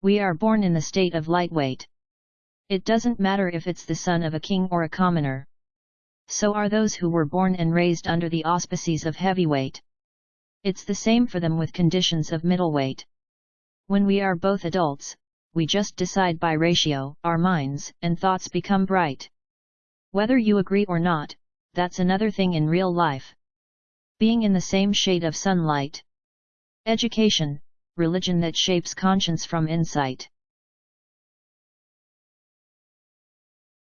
We are born in the state of lightweight. It doesn't matter if it's the son of a king or a commoner. So are those who were born and raised under the auspices of heavyweight. It's the same for them with conditions of middleweight. When we are both adults, we just decide by ratio, our minds and thoughts become bright. Whether you agree or not, that's another thing in real life. Being in the same shade of sunlight. Education, religion that shapes conscience from insight.